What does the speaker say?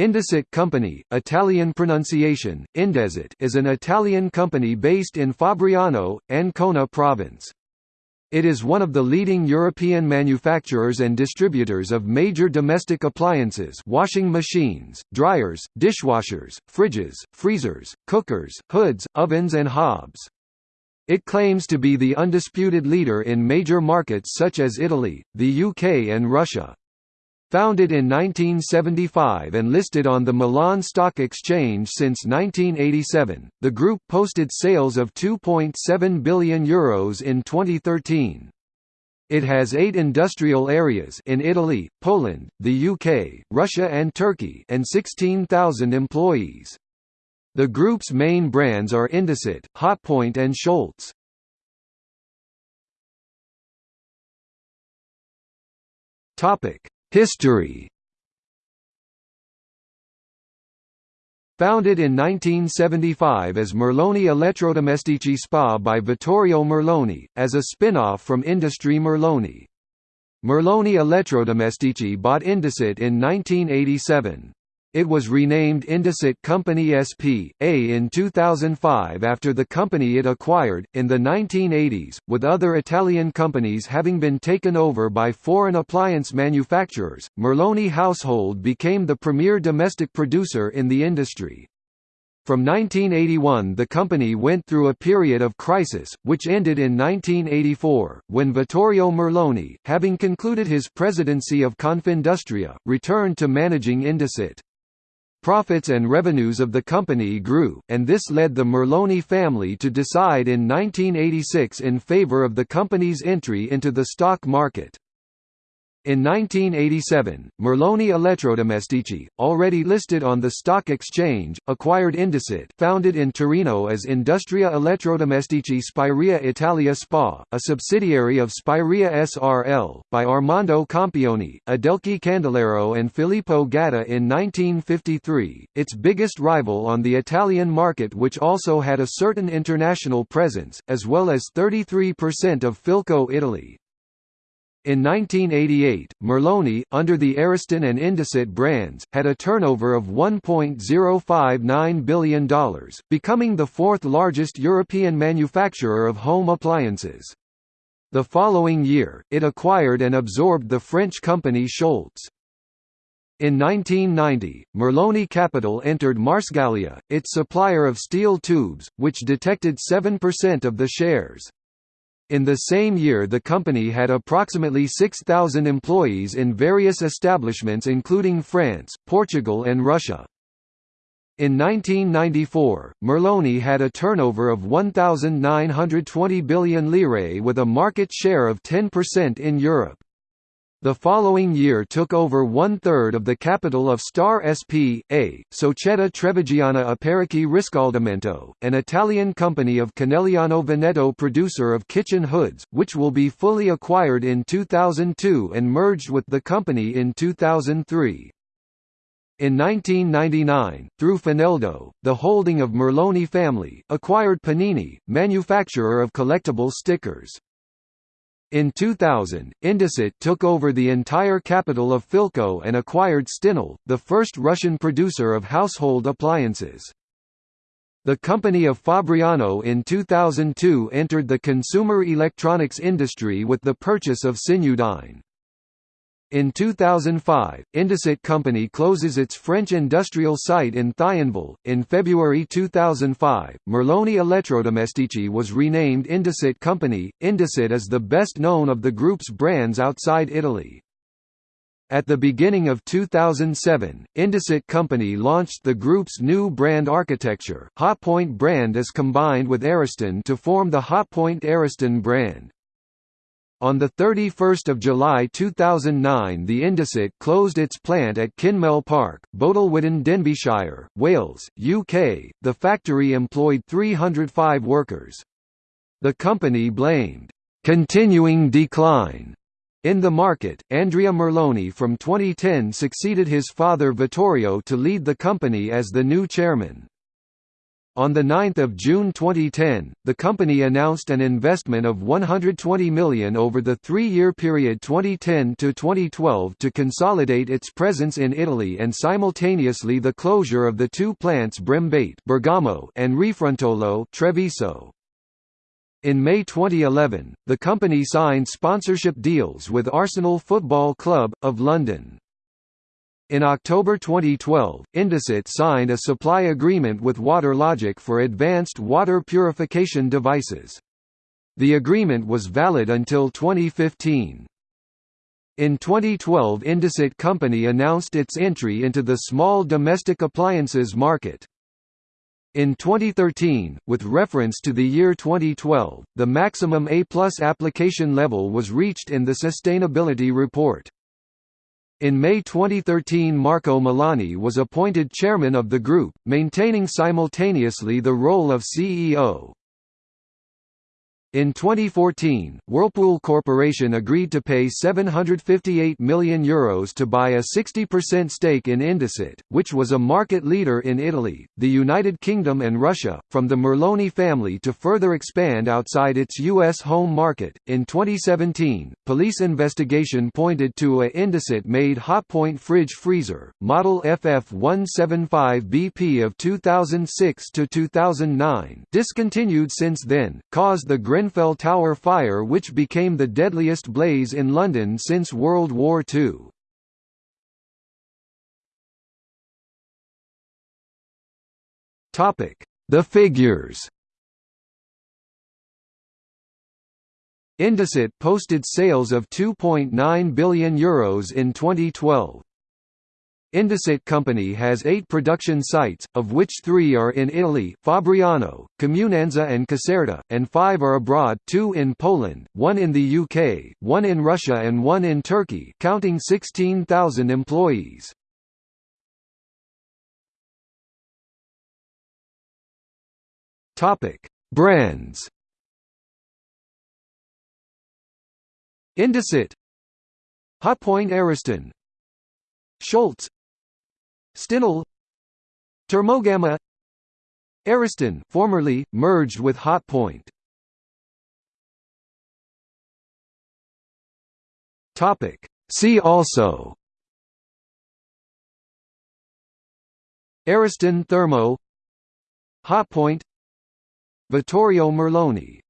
Indesit Company, Italian pronunciation, Indesit is an Italian company based in Fabriano, Ancona province. It is one of the leading European manufacturers and distributors of major domestic appliances washing machines, dryers, dishwashers, fridges, freezers, cookers, hoods, ovens and hobs. It claims to be the undisputed leader in major markets such as Italy, the UK and Russia. Founded in 1975 and listed on the Milan Stock Exchange since 1987, the group posted sales of €2.7 billion Euros in 2013. It has eight industrial areas in Italy, Poland, the UK, Russia and Turkey and 16,000 employees. The group's main brands are Indesit, Hotpoint and Scholtès. Topic History Founded in 1975 as Merloni Elettrodomestici SPA by Vittorio Merloni, as a spin-off from Industrie Merloni. Merloni Elettrodomestici bought Indesit in 1987. It was renamed Indesit Company SP.A in 2005 after the company it acquired, in the 1980s, with other Italian companies having been taken over by foreign appliance manufacturers. Merloni Household became the premier domestic producer in the industry. From 1981 the company went through a period of crisis, which ended in 1984, when Vittorio Merloni, having concluded his presidency of Confindustria, returned to managing Indesit. Profits and revenues of the company grew, and this led the Merloni family to decide in 1986 in favor of the company's entry into the stock market. In 1987, Merloni Elettrodomestici, already listed on the stock exchange, acquired Indesit founded in Torino as Industria Elettrodomestici Spirea Italia SPA, a subsidiary of Spirea SRL, by Armando Campioni, Adelchi Candelaro and Filippo Gatta in 1953, its biggest rival on the Italian market which also had a certain international presence, as well as 33% of Philco Italy. In 1988, Merloni, under the Ariston and Indesit brands, had a turnover of $1.059 billion, becoming the fourth largest European manufacturer of home appliances. The following year, it acquired and absorbed the French company Scholtès. In 1990, Merloni Capital entered Marcegaglia, its supplier of steel tubes, which detected 7% of the shares. In the same year the company had approximately 6,000 employees in various establishments including France, Portugal and Russia. In 1994, Merloni had a turnover of 1,920 billion lire with a market share of 10% in Europe. The following year took over one-third of the capital of Star S.P.A., Società Trevigiana Apparecchi Riscaldamento, an Italian company of Conegliano Veneto producer of kitchen hoods, which will be fully acquired in 2002 and merged with the company in 2003. In 1999, through Fineldo, the holding of Merloni family, acquired Panini, manufacturer of collectible stickers. In 2000, Indesit took over the entire capital of Philco and acquired Stinol, the first Russian producer of household appliances. The company of Fabriano in 2002 entered the consumer electronics industry with the purchase of Sinudyne. In 2005, Indesit Company closes its French industrial site in Thionville. In February 2005, Merloni Elettrodomestici was renamed Indesit Company. Indesit is the best known of the group's brands outside Italy. At the beginning of 2007, Indesit Company launched the group's new brand architecture. Hotpoint brand is combined with Ariston to form the Hotpoint Ariston brand. On 31 July 2009 the Indesit closed its plant at Kinmel Park, Bodelwyddan Denbighshire, Wales, UK. The factory employed 305 workers. The company blamed, "...continuing decline." In the market, Andrea Merloni from 2010 succeeded his father Vittorio to lead the company as the new chairman. On 9 June 2010, the company announced an investment of 120 million over the three-year period 2010–2012 to consolidate its presence in Italy and simultaneously the closure of the two plants Brembate Bergamo and Refrontolo Treviso. In May 2011, the company signed sponsorship deals with Arsenal Football Club, of London. In October 2012, Indesit signed a supply agreement with WaterLogic for advanced water purification devices. The agreement was valid until 2015. In 2012 Indesit Company announced its entry into the small domestic appliances market. In 2013, with reference to the year 2012, the maximum A-plus application level was reached in the Sustainability Report. In May 2013 Marco Milani was appointed chairman of the group, maintaining simultaneously the role of CEO. In 2014, Whirlpool Corporation agreed to pay €758 million Euros to buy a 60% stake in Indesit, which was a market leader in Italy, the United Kingdom and Russia, from the Merloni family to further expand outside its U.S. home market. In 2017, police investigation pointed to a Indesit made Hotpoint fridge freezer, model FF175BP of 2006 to 2009, discontinued since then, caused the Grenfell Tower fire which became the deadliest blaze in London since World War II. The figures Indesit posted sales of €2.9 billion Euros in 2012. Indesit Company has eight production sites, of which three are in Italy Fabriano, Comunanza and Caserta, and five are abroad two in Poland, one in the UK, one in Russia and one in Turkey counting 16,000 employees. Brands Indesit Hotpoint Ariston Scholtès Stinol Termogamma Ariston formerly, merged with Hotpoint Topic. See also. Ariston Thermo. Hotpoint Vittorio Merloni